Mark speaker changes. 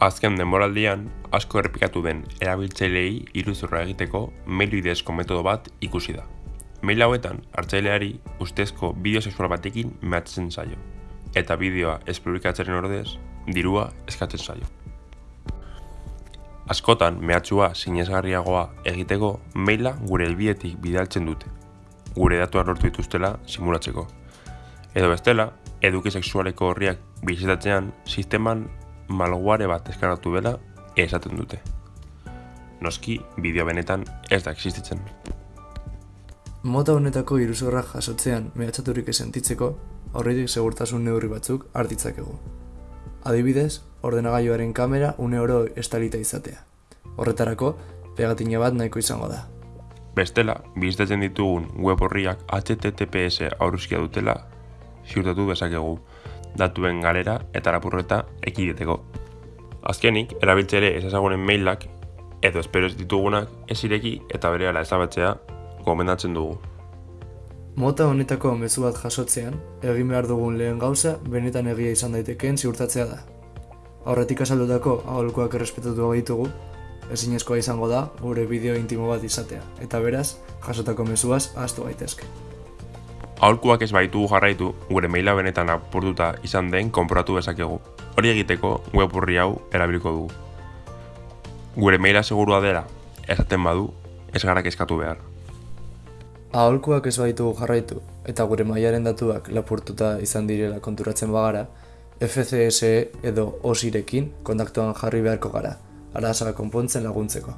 Speaker 1: Azken denboraldian, asko errepikatu den erabiltzaileei iruzurra egiteko mail bidezko metodo bat ikusi da. Mail hauetan, hartzaileari ustezko bideo sexual batekin mehatzen zaio, eta bideoa ez publikatzeren ordez, dirua eskatzen zaio. Askotan, mehatxua sinesgarriagoa egiteko maila gure helbietik bidaltzen dute, gure datuak lortu dituztela simulatzeko. Edo bestela, eduki sexualeko horriak bizitatzean, sisteman malware bat eskaratu dela esaten dute. Noski, bideo benetan ez da existitzen.
Speaker 2: Mota honetako iruzurra jasotzean mehatxaturik esentitzeko, aurretik segurtasun neurri batzuk hartitzakegu. Adibidez, ordenagailuaren kamera une oro estalita izatea. Horretarako, pegatina bat nahiko izango da.
Speaker 1: Bestela, bizitatzen ditugun web horriak HTTPS aurruzkia dutela ziurtatu bezakegu datuen galera eta lapurreta ekideteko. Azkenik, erabiltzere ez ezagunen mailak edo espero ez ditugunak ez ireki eta berehala ezabatzea gomendatzen dugu.
Speaker 2: Mota honetako mezu bat jasotzean, egin behar dugun lehen gauza benetan egia izan daitekeen ziurtatzea da. Aurretik azaldutako aholkoak errespetatu ditugu, ezinezkoa izango da gure bideo intimo bat izatea, eta beraz, jasotako mezuaz ahaztu gaitezke.
Speaker 1: Aholkuak ez baitu jarraitu, gure maila benetan apurtuta izan den konporatu bezakegu. Hori egiteko web horri hau erabiliko dugu. Gure maila segurua dela, esaten badu, ez gara eskatu behar.
Speaker 2: Aholkuak ez baitu jarraitu, eta gure mailaren datuak lapurtuta izan direla konturatzen bagara, FCSE edo OSIrekin kontaktuan jarri beharko gara, arazoa konpontzen laguntzeko.